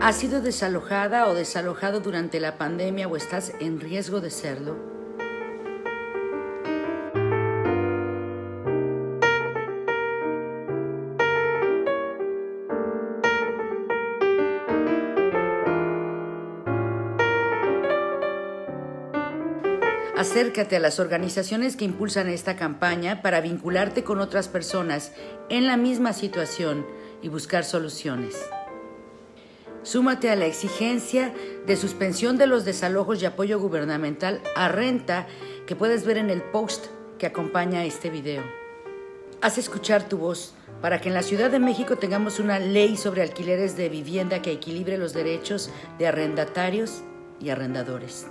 ¿Has sido desalojada o desalojado durante la pandemia o estás en riesgo de serlo? Acércate a las organizaciones que impulsan esta campaña para vincularte con otras personas en la misma situación y buscar soluciones. Súmate a la exigencia de suspensión de los desalojos y apoyo gubernamental a renta que puedes ver en el post que acompaña este video. Haz escuchar tu voz para que en la Ciudad de México tengamos una ley sobre alquileres de vivienda que equilibre los derechos de arrendatarios y arrendadores.